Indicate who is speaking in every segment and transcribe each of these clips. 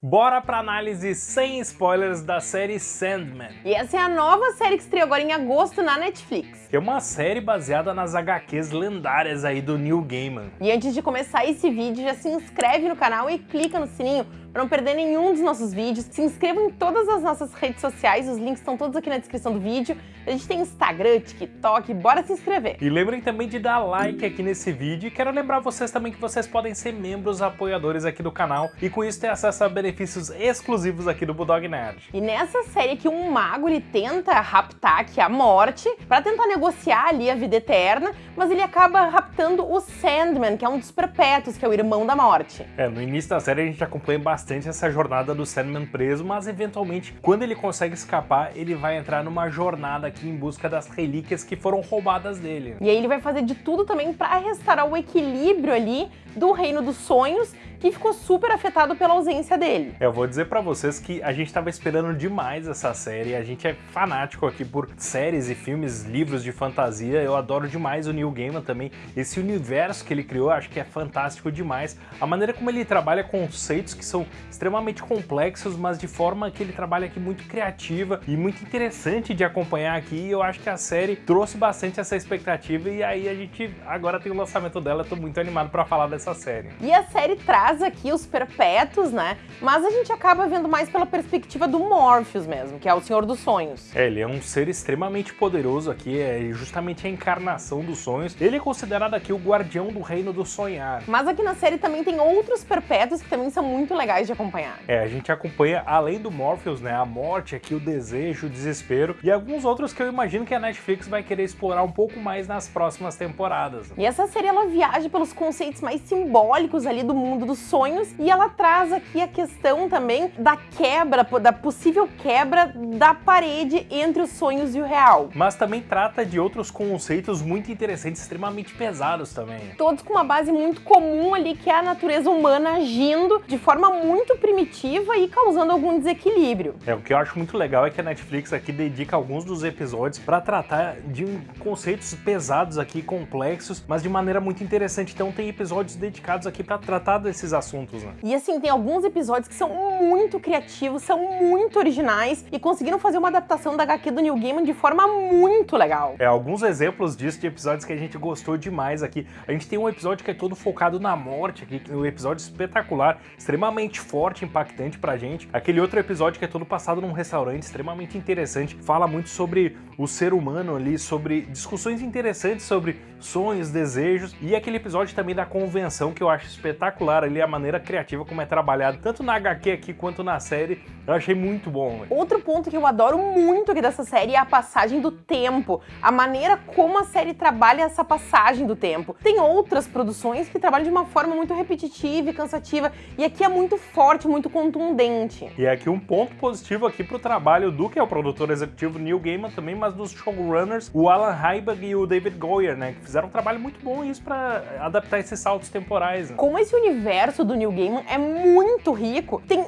Speaker 1: Bora pra análise sem spoilers da série Sandman.
Speaker 2: E essa é a nova série que estreou agora em agosto na Netflix.
Speaker 1: É uma série baseada nas HQs lendárias aí do Neil Gaiman.
Speaker 2: E antes de começar esse vídeo, já se inscreve no canal e clica no sininho para não perder nenhum dos nossos vídeos. Se inscreva em todas as nossas redes sociais, os links estão todos aqui na descrição do vídeo. A gente tem Instagram, TikTok, bora se inscrever.
Speaker 1: E lembrem também de dar like aqui nesse vídeo e quero lembrar vocês também que vocês podem ser membros apoiadores aqui do canal e com isso ter acesso a benefícios exclusivos aqui do Bulldog Nerd.
Speaker 2: E nessa série aqui, um mago ele tenta raptar aqui a morte para tentar negociar ali a vida eterna, mas ele acaba raptando o Sandman, que é um dos perpétuos, que é o irmão da morte.
Speaker 1: É, no início da série a gente acompanha bastante bastante essa jornada do Sandman preso, mas eventualmente, quando ele consegue escapar, ele vai entrar numa jornada aqui em busca das relíquias que foram roubadas dele.
Speaker 2: E aí ele vai fazer de tudo também para restaurar o equilíbrio ali do Reino dos Sonhos que ficou super afetado pela ausência dele.
Speaker 1: Eu vou dizer para vocês que a gente estava esperando demais essa série, a gente é fanático aqui por séries e filmes, livros de fantasia, eu adoro demais o Neil Gaiman também, esse universo que ele criou acho que é fantástico demais, a maneira como ele trabalha conceitos que são extremamente complexos, mas de forma que ele trabalha aqui muito criativa e muito interessante de acompanhar aqui, eu acho que a série trouxe bastante essa expectativa e aí a gente agora tem o lançamento dela, eu tô muito animado para falar dessa série.
Speaker 2: E a série traz traz aqui os perpétuos, né? Mas a gente acaba vendo mais pela perspectiva do Morpheus mesmo, que é o Senhor dos Sonhos.
Speaker 1: É, ele é um ser extremamente poderoso aqui, é justamente a encarnação dos sonhos. Ele é considerado aqui o guardião do reino do sonhar.
Speaker 2: Mas aqui na série também tem outros perpétuos que também são muito legais de acompanhar.
Speaker 1: É, a gente acompanha, além do Morpheus, né, a morte aqui, o desejo, o desespero e alguns outros que eu imagino que a Netflix vai querer explorar um pouco mais nas próximas temporadas.
Speaker 2: E essa série, ela viaja pelos conceitos mais simbólicos ali do mundo dos sonhos e ela traz aqui a questão também da quebra, da possível quebra da parede entre os sonhos e o real.
Speaker 1: Mas também trata de outros conceitos muito interessantes, extremamente pesados também.
Speaker 2: Todos com uma base muito comum ali, que é a natureza humana agindo de forma muito primitiva e causando algum desequilíbrio.
Speaker 1: É, o que eu acho muito legal é que a Netflix aqui dedica alguns dos episódios para tratar de conceitos pesados aqui, complexos, mas de maneira muito interessante. Então tem episódios dedicados aqui para tratar desses esses assuntos, né?
Speaker 2: E assim, tem alguns episódios que são muito criativos, são muito originais e conseguiram fazer uma adaptação da HQ do New Gaiman de forma muito legal.
Speaker 1: É, alguns exemplos disso de episódios que a gente gostou demais aqui. A gente tem um episódio que é todo focado na morte aqui, um episódio espetacular, extremamente forte, impactante pra gente. Aquele outro episódio que é todo passado num restaurante, extremamente interessante, fala muito sobre o ser humano ali, sobre discussões interessantes sobre sonhos, desejos, e aquele episódio também da convenção que eu acho espetacular ali, a maneira criativa como é trabalhado, tanto na HQ aqui quanto na série, eu achei muito bom.
Speaker 2: Outro ponto que eu adoro muito aqui dessa série é a passagem do tempo, a maneira como a série trabalha essa passagem do tempo. Tem outras produções que trabalham de uma forma muito repetitiva e cansativa, e aqui é muito forte, muito contundente.
Speaker 1: E aqui um ponto positivo aqui pro trabalho do que é o produtor executivo Neil Gaiman também, mas dos showrunners, o Alan Heiberg e o David Goyer, né, que fizeram um trabalho muito bom isso para adaptar esses saltos temporais. Né?
Speaker 2: Como esse universo do Neil Gaiman é muito rico, tem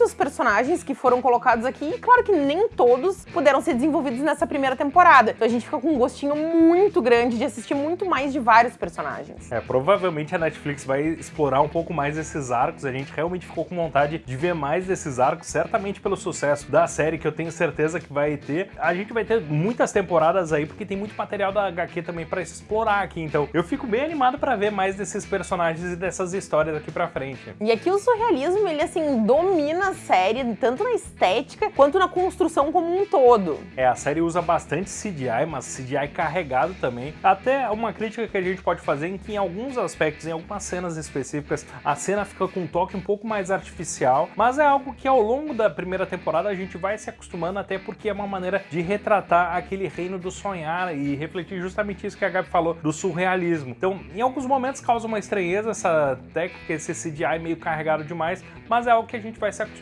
Speaker 2: muitos personagens que foram colocados aqui, e claro que nem todos puderam ser desenvolvidos nessa primeira temporada. Então a gente fica com um gostinho muito grande de assistir muito mais de vários personagens.
Speaker 1: É, provavelmente a Netflix vai explorar um pouco mais esses arcos, a gente realmente ficou com vontade de ver mais desses arcos, certamente pelo sucesso da série que eu tenho certeza que vai ter. A gente vai ter muitas temporadas aí, porque tem muito material da HQ também para explorar aqui, então eu fico bem animado para ver mais desses personagens e dessas histórias aqui pra frente.
Speaker 2: E aqui o surrealismo, ele assim, domina a série, tanto na estética quanto na construção como um todo.
Speaker 1: É, a série usa bastante CGI, mas CGI carregado também. Até uma crítica que a gente pode fazer em que em alguns aspectos, em algumas cenas específicas, a cena fica com um toque um pouco mais artificial, mas é algo que ao longo da primeira temporada a gente vai se acostumando, até porque é uma maneira de retratar aquele reino do sonhar e refletir justamente isso que a Gabi falou, do surrealismo. Então, em alguns momentos causa uma estranheza essa técnica, esse CGI meio carregado demais, mas é algo que a gente vai se acostumando.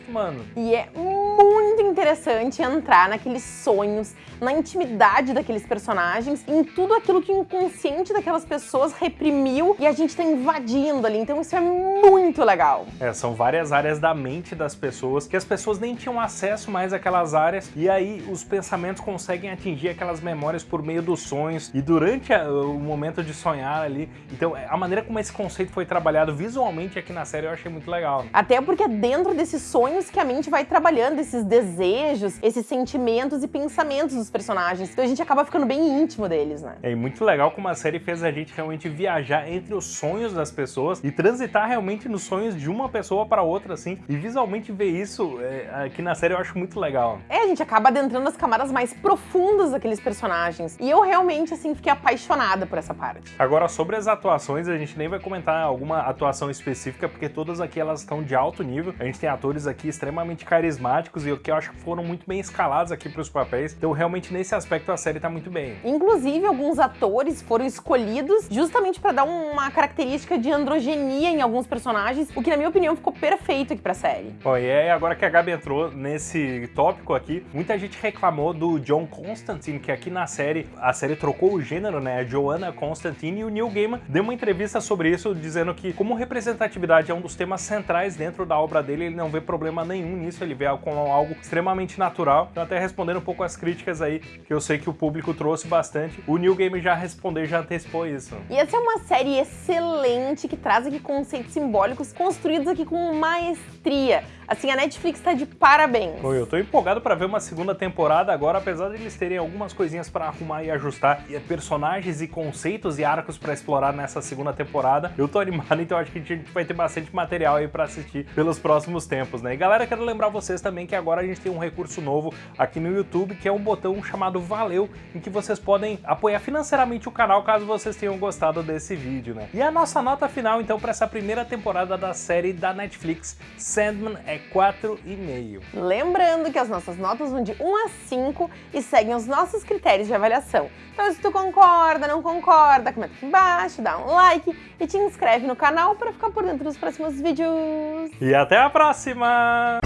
Speaker 2: E é interessante entrar naqueles sonhos, na intimidade daqueles personagens, em tudo aquilo que o inconsciente daquelas pessoas reprimiu e a gente tá invadindo ali. Então isso é muito legal.
Speaker 1: É, são várias áreas da mente das pessoas que as pessoas nem tinham acesso mais àquelas áreas e aí os pensamentos conseguem atingir aquelas memórias por meio dos sonhos e durante a, o momento de sonhar ali. Então a maneira como esse conceito foi trabalhado visualmente aqui na série eu achei muito legal.
Speaker 2: Até porque é dentro desses sonhos que a mente vai trabalhando esses desejos, esses sentimentos e pensamentos dos personagens. Então a gente acaba ficando bem íntimo deles, né?
Speaker 1: É muito legal como a série fez a gente realmente viajar entre os sonhos das pessoas e transitar realmente nos sonhos de uma pessoa para outra, assim. E visualmente ver isso é, aqui na série eu acho muito legal.
Speaker 2: É, a gente acaba adentrando as camadas mais profundas daqueles personagens. E eu realmente, assim, fiquei apaixonada por essa parte.
Speaker 1: Agora, sobre as atuações, a gente nem vai comentar alguma atuação específica, porque todas aqui elas estão de alto nível. A gente tem atores aqui extremamente carismáticos e o que eu acho foram muito bem escalados aqui para os papéis. Então, realmente, nesse aspecto, a série tá muito bem.
Speaker 2: Inclusive, alguns atores foram escolhidos justamente para dar uma característica de androgenia em alguns personagens, o que, na minha opinião, ficou perfeito aqui pra série.
Speaker 1: Bom, e aí, agora que a Gabi entrou nesse tópico aqui, muita gente reclamou do John Constantine, que aqui na série, a série trocou o gênero, né? A Joanna Constantine e o Neil Gaiman deu uma entrevista sobre isso, dizendo que como representatividade é um dos temas centrais dentro da obra dele, ele não vê problema nenhum nisso, ele vê como algo extremamente natural. Então até respondendo um pouco as críticas aí, que eu sei que o público trouxe bastante, o Neil Gaiman já respondeu, já antecipou isso.
Speaker 2: E essa é uma série excelente que traz aqui conceitos simbólicos construídos aqui com maestria. Assim, a Netflix tá de parabéns.
Speaker 1: Eu tô empolgado pra ver uma segunda temporada agora, apesar de eles terem algumas coisinhas pra arrumar e ajustar, e personagens e conceitos e arcos pra explorar nessa segunda temporada. Eu tô animado, então acho que a gente vai ter bastante material aí pra assistir pelos próximos tempos, né? E galera, quero lembrar vocês também que agora a gente tem um recurso novo aqui no YouTube, que é um botão chamado Valeu, em que vocês podem apoiar financeiramente o canal caso vocês tenham gostado desse vídeo, né? E a nossa nota final, então, pra essa primeira temporada da série da Netflix, Sandman é 4,5.
Speaker 2: Lembrando que as nossas notas vão de 1 a 5 e seguem os nossos critérios de avaliação. Então se tu concorda, não concorda, comenta aqui embaixo, dá um like e te inscreve no canal para ficar por dentro dos próximos vídeos.
Speaker 1: E até a próxima!